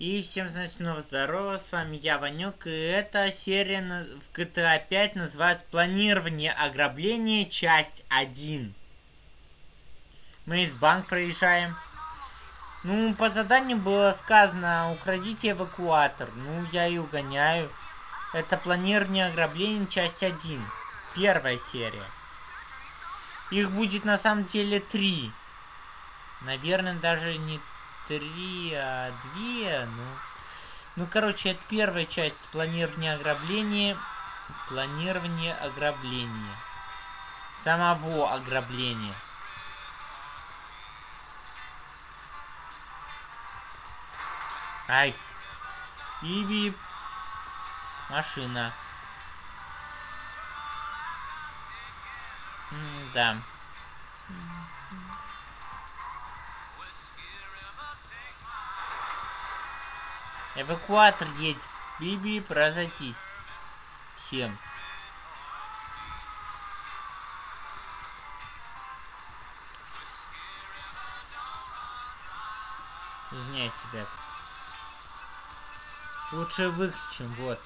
И всем снова здорово, с вами я, Ванек, и эта серия в GTA 5 называется «Планирование ограбления. Часть 1». Мы из банк проезжаем. Ну, по заданию было сказано, украдите эвакуатор. Ну, я и угоняю. Это планирование ограбления, часть 1. Первая серия. Их будет на самом деле три. Наверное, даже не три, а две. Ну, ну, короче, это первая часть планирования ограбления. Планирование ограбления. Самого ограбления. Ай. Биби. Машина. М да. Эвакуатор едет. Биби, разойтись. Всем. Извиняюсь, ребят. Лучше выключим, вот.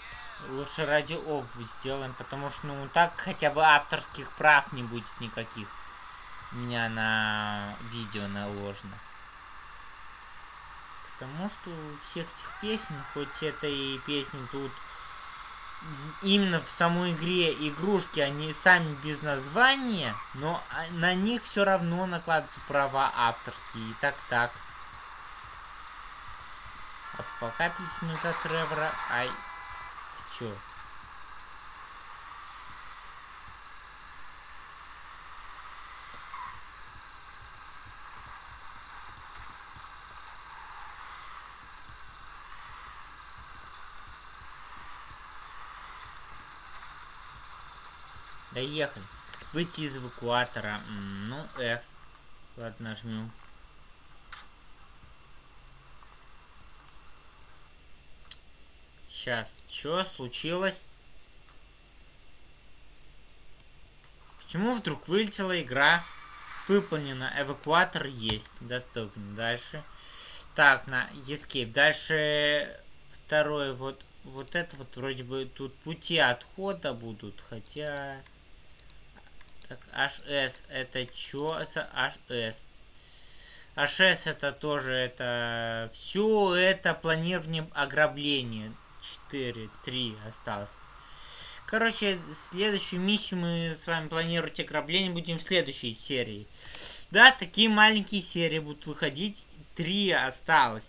Лучше ради оф сделаем, потому что, ну, так хотя бы авторских прав не будет никаких. У меня на видео наложено. Потому что всех этих песен, хоть это и песни тут именно в самой игре игрушки, они сами без названия, но на них все равно накладываются права авторские. И так-так. Обфакапились мы за Тревора. Ай, ты чё? Доехали. Выйти из эвакуатора. Ну, F. Ладно, нажмем. Сейчас, что случилось? Почему вдруг вылетела игра? Выполнена. Эвакуатор есть. Доступен. Дальше. Так, на Escape. Дальше второй вот. Вот это вот вроде бы тут пути отхода будут. Хотя... Так, HS это чё? HS. HS это тоже это... Все это планирование ограбления. 4, 3 осталось. Короче, следующую миссию мы с вами планировать ограбление будем в следующей серии. Да, такие маленькие серии будут выходить. Три осталось.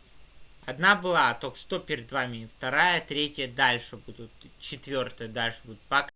Одна была только что перед вами. Вторая, третья дальше будут. Четвертая дальше будет. Пока.